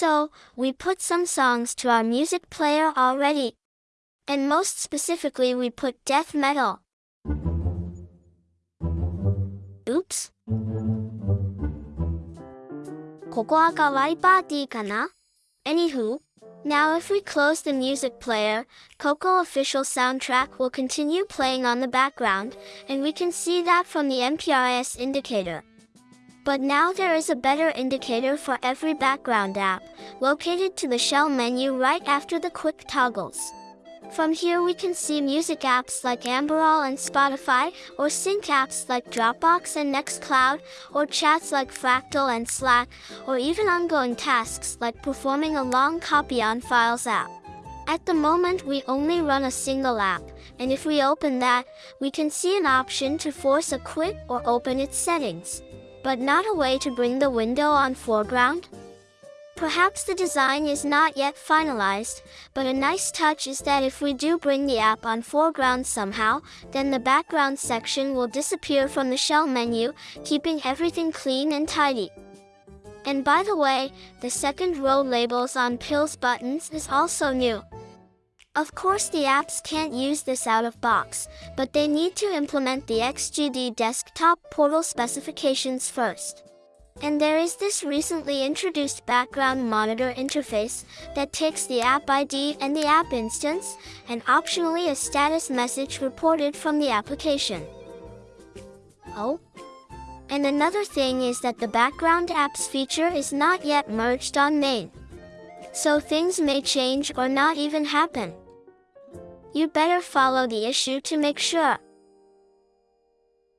So, we put some songs to our music player already. And most specifically we put death metal. Oops. ここはかわいパーティーかな Anywho, now if we close the music player, Coco official soundtrack will continue playing on the background, and we can see that from the MPRIS indicator. But now there is a better indicator for every background app, located to the shell menu right after the quick toggles. From here we can see music apps like Amberol and Spotify, or sync apps like Dropbox and Nextcloud, or chats like Fractal and Slack, or even ongoing tasks like performing a long copy on Files app. At the moment we only run a single app, and if we open that, we can see an option to force a quit or open its settings. But not a way to bring the window on foreground? Perhaps the design is not yet finalized, but a nice touch is that if we do bring the app on foreground somehow, then the background section will disappear from the shell menu, keeping everything clean and tidy. And by the way, the second row labels on Pills buttons is also new. Of course the apps can't use this out of box, but they need to implement the XDG desktop portal specifications first. And there is this recently introduced background monitor interface that takes the app ID and the app instance, and optionally a status message reported from the application. Oh? And another thing is that the background apps feature is not yet merged on main. So things may change or not even happen. You better follow the issue to make sure.